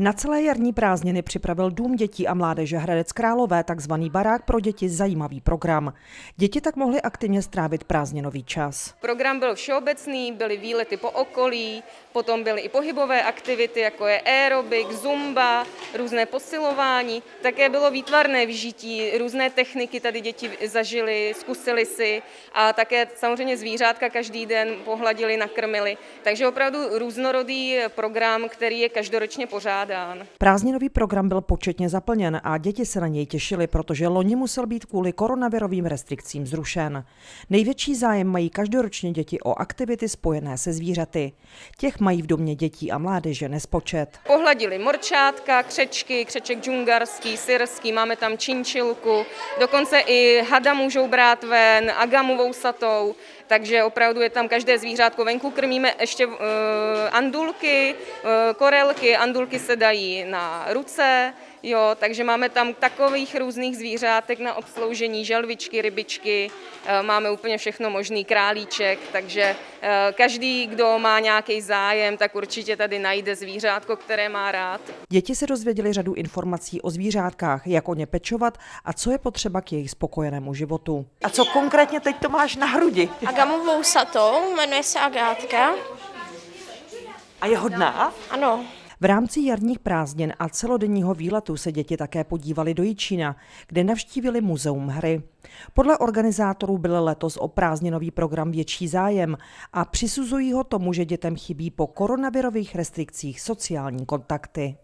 Na celé jarní prázdniny připravil Dům dětí a mládeže Hradec Králové takzvaný barák pro děti zajímavý program. Děti tak mohly aktivně strávit prázdninový čas. Program byl všeobecný, byly výlety po okolí, potom byly i pohybové aktivity, jako je aerobik, zumba, různé posilování. Také bylo výtvarné vžití, různé techniky tady děti zažily, zkusili si a také samozřejmě zvířátka každý den pohladili, nakrmili. Takže opravdu různorodý program, který je každoročně pořádán. Prázdninový program byl početně zaplněn a děti se na něj těšily, protože loni musel být kvůli koronavirovým restrikcím zrušen. Největší zájem mají každoročně děti o aktivity spojené se zvířaty. Těch mají v domě dětí a mládeže nespočet. Pohladili morčátka, křečky, křeček džungarský, syrský, máme tam činčilku, dokonce i hada můžou brát ven, agamovou satou, takže opravdu je tam každé zvířátko venku. Krmíme ještě uh, andulky, uh, korelky, andulky se dají na ruce, Jo, takže máme tam takových různých zvířátek na obsloužení, želvičky, rybičky, eh, máme úplně všechno možný, králíček, takže eh, každý, kdo má nějaký zájem, tak určitě tady najde zvířátko, které má rád. Děti se dozvěděli řadu informací o zvířátkách, jak o ně pečovat a co je potřeba k jejich spokojenému životu. A co konkrétně teď to máš na hrudi? Agamovou satou, jmenuje se Agátka. A je hodná? Ano, v rámci jarních prázdnin a celodenního výletu se děti také podívali do Jičína, kde navštívili muzeum hry. Podle organizátorů byl letos o prázdninový program větší zájem a přisuzují ho tomu, že dětem chybí po koronavirových restrikcích sociální kontakty.